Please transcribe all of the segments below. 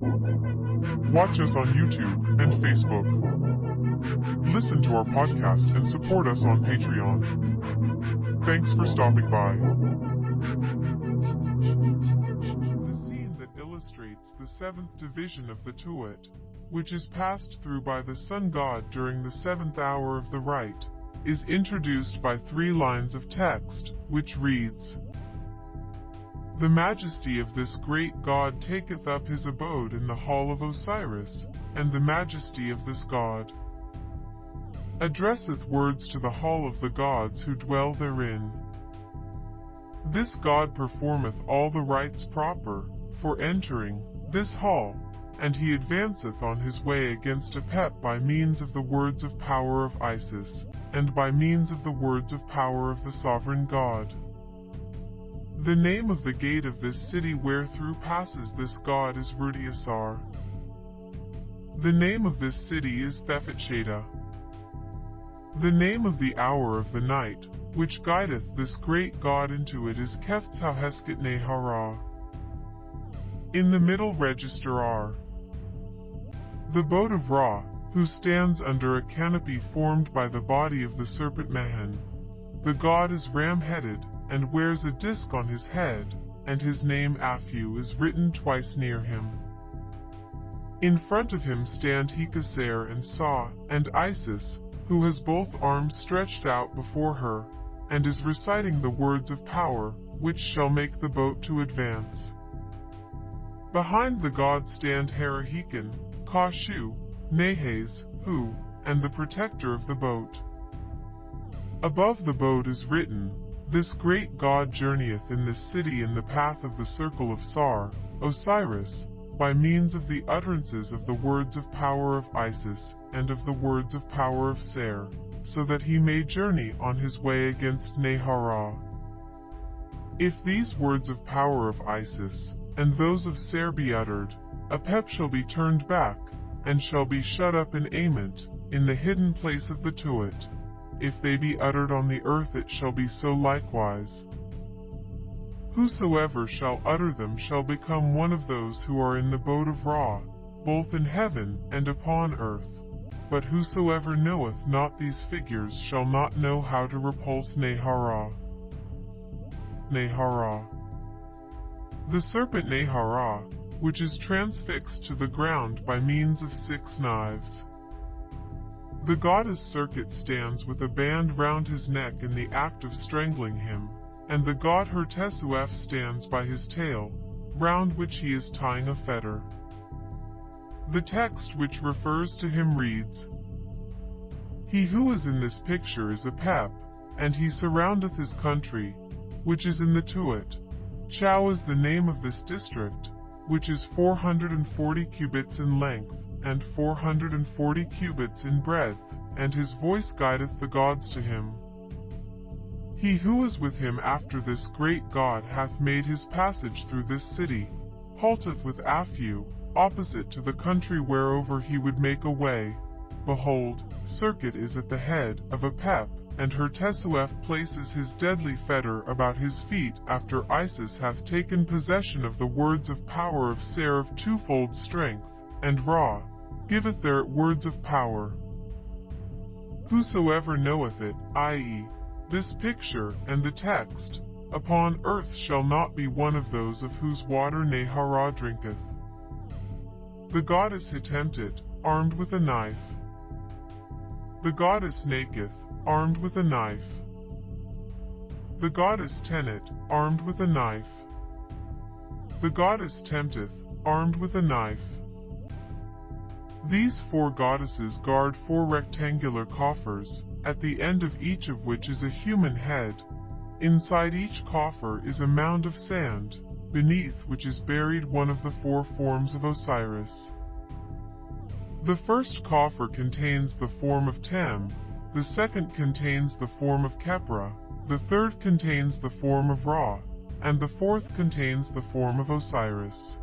Watch us on YouTube and Facebook. Listen to our podcast and support us on Patreon. Thanks for stopping by. The scene that illustrates the seventh division of the Tuat, which is passed through by the sun god during the seventh hour of the rite, is introduced by three lines of text, which reads, The majesty of this great god taketh up his abode in the hall of Osiris, and the majesty of this god addresseth words to the hall of the gods who dwell therein. This god performeth all the rites proper for entering this hall, and he advanceth on his way against Apep by means of the words of power of Isis, and by means of the words of power of the sovereign God. The name of the gate of this city wherethrough passes this god is Rudiasar. The name of this city is Thephatsheda. The name of the hour of the night, which guideth this great god into it is Keftauhesket Nehara. In the middle register are the boat of Ra, who stands under a canopy formed by the body of the serpent Mehen. The god is ram-headed, and wears a disc on his head, and his name Aphu is written twice near him. In front of him stand Hekaser and Sa, and Isis, who has both arms stretched out before her, and is reciting the words of power, which shall make the boat to advance. Behind the god stand Harahikin, Kashu, Nehes, Hu, and the protector of the boat. Above the boat is written, This great God journeyeth in this city in the path of the circle of Sar, Osiris, by means of the utterances of the words of power of Isis, and of the words of power of Ser, so that he may journey on his way against Nehara. If these words of power of Isis, and those of Ser be uttered, Apep shall be turned back, and shall be shut up in Ament, in the hidden place of the Tuat. If they be uttered on the earth it shall be so likewise. Whosoever shall utter them shall become one of those who are in the boat of Ra, both in heaven and upon earth. But whosoever knoweth not these figures shall not know how to repulse Nehara. Nehara. The serpent Nehara, which is transfixed to the ground by means of six knives. The goddess Serqet stands with a band round his neck in the act of strangling him, and the god Hertesuef stands by his tail, round which he is tying a fetter. The text which refers to him reads, He who is in this picture is Apep, and he surroundeth his country, which is in the Tuat. Chau is the name of this district, which is 440 cubits in length, and 440 cubits in breadth, and his voice guideth the gods to him. He who is with him after this great God hath made his passage through this city, halteth with Aphu, opposite to the country whereover he would make a way. Behold, Serqet is at the head of Apep, and Hertesuef places his deadly fetter about his feet after Isis hath taken possession of the words of power of Ser of twofold strength, and Ra giveth their words of power. Whosoever knoweth it, i.e., this picture and the text, upon earth shall not be one of those of whose water Nehara drinketh. The goddess Hetemtet, armed with a knife. The goddess Naketh, armed with a knife. The goddess Tenet, armed with a knife. The goddess Tempteth, armed with a knife. These four goddesses guard four rectangular coffers, at the end of each of which is a human head. Inside each coffer is a mound of sand, beneath which is buried one of the four forms of Osiris. The first coffer contains the form of Tem, the second contains the form of Khepra, the third contains the form of Ra, and the fourth contains the form of Osiris.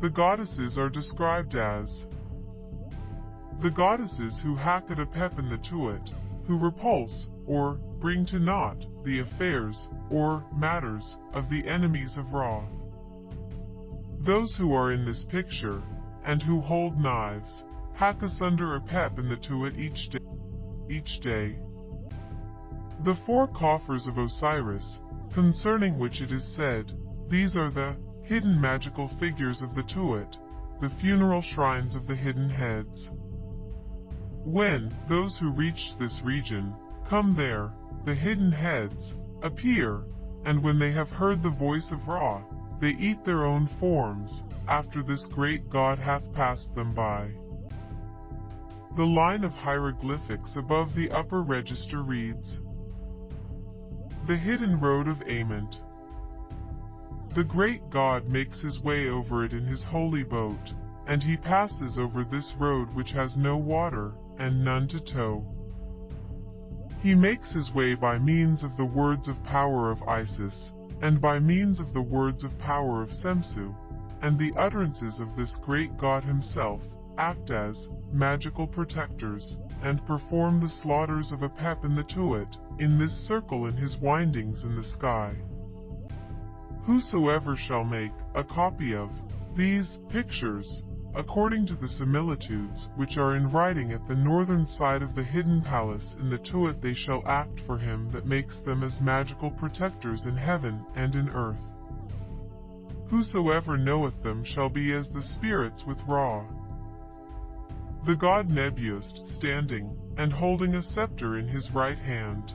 The goddesses are described as the goddesses who hack at Apep in the Tuat, who repulse, or bring to naught, the affairs, or matters, of the enemies of Ra. Those who are in this picture, and who hold knives, hack asunder Apep in the tuat each day. Each day. The four coffers of Osiris, concerning which it is said, these are the hidden magical figures of the Tuat, the funeral shrines of the hidden heads. When those who reach this region come there, the hidden heads appear, and when they have heard the voice of Ra, they eat their own forms, after this great god hath passed them by. The line of hieroglyphics above the upper register reads, The hidden road of Ament. The great God makes his way over it in his holy boat, and he passes over this road which has no water, and none to tow. He makes his way by means of the words of power of Isis, and by means of the words of power of Semsu, and the utterances of this great God himself, act as magical protectors, and perform the slaughters of Apep in the Tuat, in this circle in his windings in the sky. Whosoever shall make a copy of these pictures, according to the similitudes which are in writing at the northern side of the hidden palace in the Tuat they shall act for him that makes them as magical protectors in heaven and in earth. Whosoever knoweth them shall be as the spirits with Ra. The god Nebuist standing, and holding a scepter in his right hand.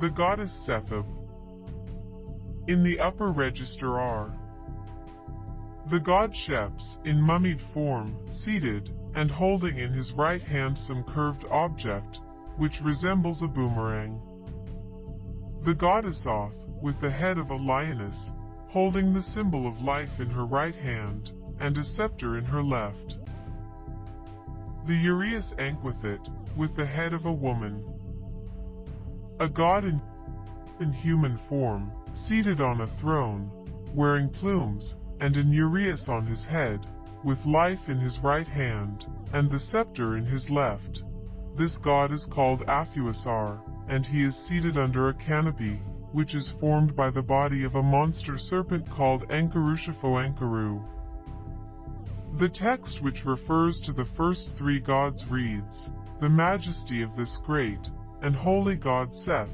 The goddess Sethab. In the upper register are the god Sheps, in mummied form, seated, and holding in his right hand some curved object, which resembles a boomerang. The goddess Oth, with the head of a lioness, holding the symbol of life in her right hand, and a scepter in her left. The Uraeus Anquithit, with the head of a woman. A god in, in human form, seated on a throne, wearing plumes, and an uraeus on his head, with life in his right hand, and the scepter in his left. This god is called Afuasar, and he is seated under a canopy, which is formed by the body of a monster serpent called Ankarushapho the text which refers to the first three gods reads, The majesty of this great and holy God Seth,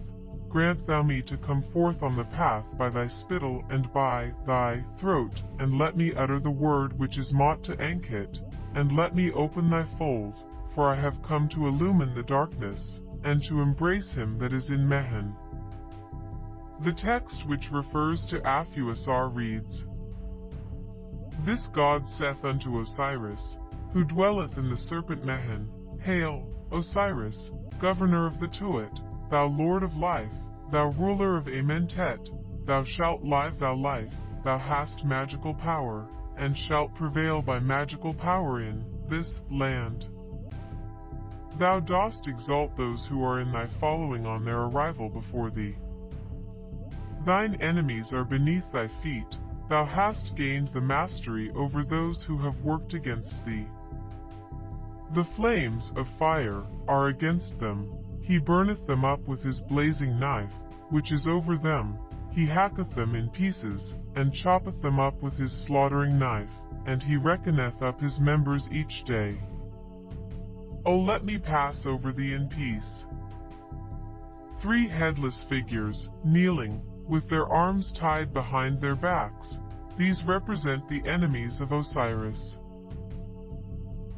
grant thou me to come forth on the path by thy spittle and by thy throat, and let me utter the word which is mot to Ankit, and let me open thy fold, for I have come to illumine the darkness, and to embrace him that is in Mehen. The text which refers to Afuasar reads, this god saith unto Osiris, who dwelleth in the serpent Mehen, Hail, Osiris, governor of the Tuat, thou lord of life, thou ruler of Amentet, thou shalt live thou life, thou hast magical power, and shalt prevail by magical power in this land. Thou dost exalt those who are in thy following on their arrival before thee. Thine enemies are beneath thy feet, Thou hast gained the mastery over those who have worked against thee. The flames of fire are against them. He burneth them up with his blazing knife, which is over them. He hacketh them in pieces, and choppeth them up with his slaughtering knife, and he reckoneth up his members each day. O let me pass over thee in peace. Three headless figures, kneeling, with their arms tied behind their backs. These represent the enemies of Osiris.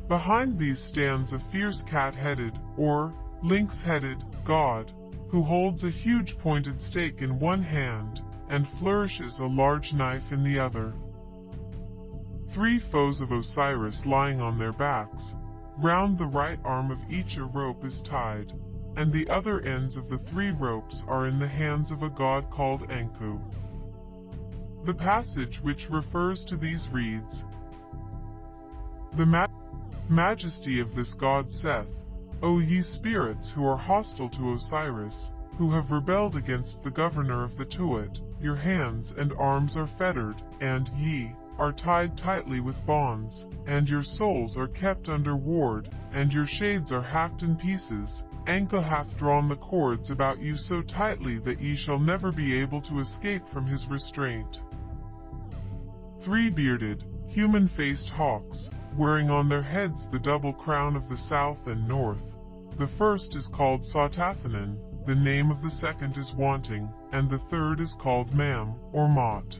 Behind these stands a fierce cat-headed, or lynx-headed, god, who holds a huge pointed stake in one hand, and flourishes a large knife in the other. Three foes of Osiris lying on their backs, round the right arm of each a rope is tied, and the other ends of the three ropes are in the hands of a god called Anku. The passage which refers to these reads, The ma majesty of this god Seth, O ye spirits who are hostile to Osiris, who have rebelled against the governor of the Tuat, your hands and arms are fettered, and ye are tied tightly with bonds, and your souls are kept under ward, and your shades are hacked in pieces, Anka hath drawn the cords about you so tightly that ye shall never be able to escape from his restraint. three bearded, human-faced hawks, wearing on their heads the double crown of the south and north. The first is called Sautaphanan, the name of the second is Wanting, and the third is called Mam, or Mot.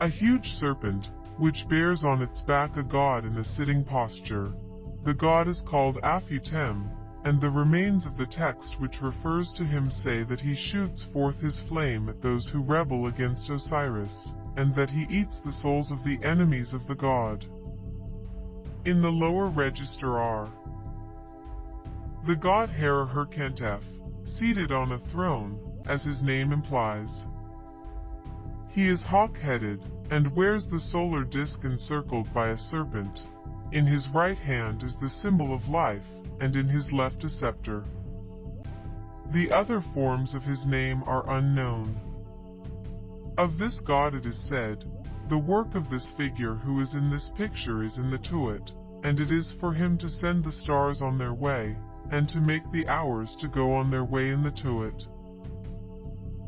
A huge serpent, which bears on its back a god in a sitting posture. The god is called Aphutem, and the remains of the text which refers to him say that he shoots forth his flame at those who rebel against Osiris, and that he eats the souls of the enemies of the god. In the lower register are the god Hera Herkentef, seated on a throne, as his name implies. He is hawk-headed, and wears the solar disk encircled by a serpent. In his right hand is the symbol of life, and in his left a scepter. The other forms of his name are unknown. Of this god it is said, The work of this figure who is in this picture is in the Tuat, and it is for him to send the stars on their way, and to make the hours to go on their way in the Tuat.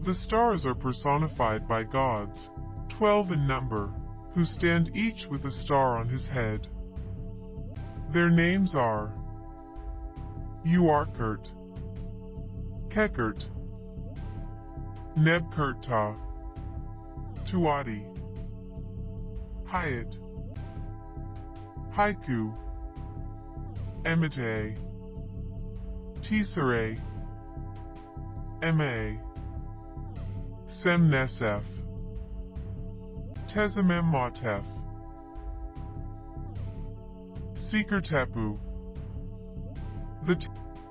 The stars are personified by gods, twelve in number, who stand each with a star on his head. Their names are Uarkert, Kekert, Nebkurta, Tuati, Hyatt, Haiku, Emite, Tisere, Ma, Semnesef, Tezemem Seeker Tepu. The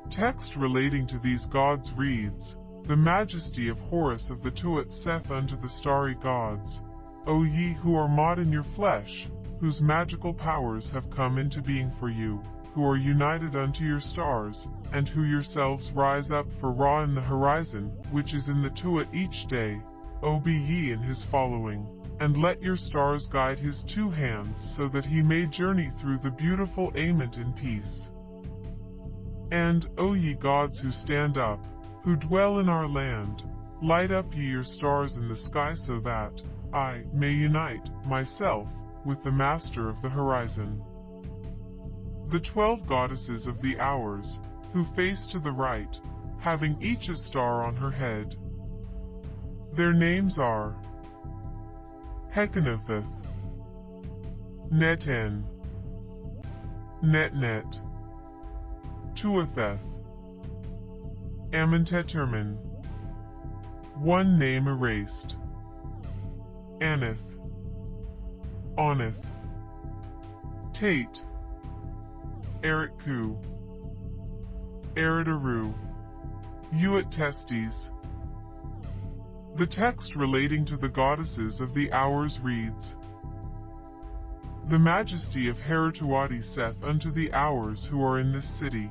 text relating to these gods reads, The majesty of Horus of the Tuat saith unto the starry gods, O ye who are mod in your flesh, whose magical powers have come into being for you, who are united unto your stars, and who yourselves rise up for Ra in the horizon, which is in the Tuat each day, O be ye in his following and let your stars guide his two hands so that he may journey through the beautiful Ament in peace. And, O ye gods who stand up, who dwell in our land, light up ye your stars in the sky so that I may unite myself with the master of the horizon. The twelve goddesses of the hours, who face to the right, having each a star on her head. Their names are Hekanotheth, Neten, Netnet, Tuatheth, Amentetermin. One name erased. Aneth, Oneth, Tate, Eric Eritku, Eridaru, Uat Testes, the text relating to the goddesses of the hours reads, The majesty of Herituati saith unto the hours who are in this city,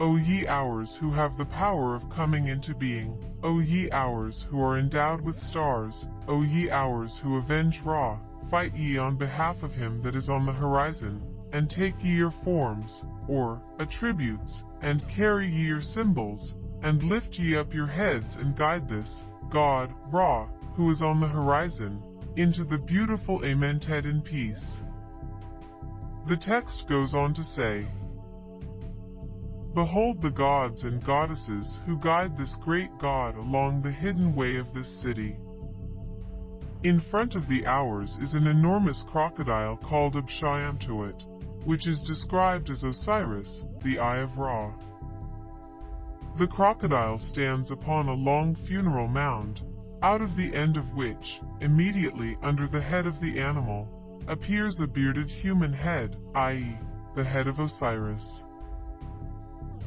O ye hours who have the power of coming into being, O ye hours who are endowed with stars, O ye hours who avenge Ra, fight ye on behalf of him that is on the horizon, and take ye your forms, or attributes, and carry ye your symbols, and lift ye up your heads and guide this, God, Ra, who is on the horizon, into the beautiful Amentet in peace. The text goes on to say, Behold the gods and goddesses who guide this great God along the hidden way of this city. In front of the hours is an enormous crocodile called Abshayamtuat, which is described as Osiris, the Eye of Ra. The crocodile stands upon a long funeral mound, out of the end of which, immediately under the head of the animal, appears a bearded human head, i.e., the head of Osiris.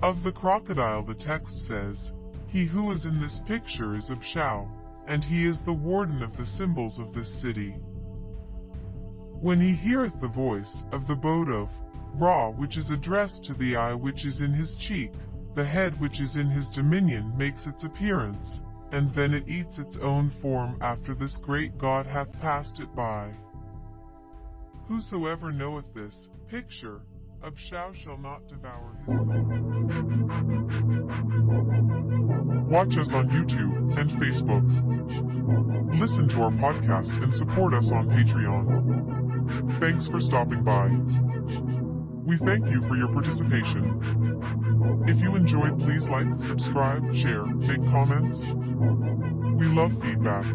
Of the crocodile the text says, He who is in this picture is Abshau, and he is the warden of the symbols of this city. When he heareth the voice of the Bodov, Ra which is addressed to the eye which is in his cheek, the head which is in his dominion makes its appearance, and then it eats its own form after this great God hath passed it by. Whosoever knoweth this picture, Abshau shall not devour his soul. Watch us on YouTube and Facebook. Listen to our podcast and support us on Patreon. Thanks for stopping by. We thank you for your participation. If you enjoyed, please like, subscribe, share, make comments. We love feedback.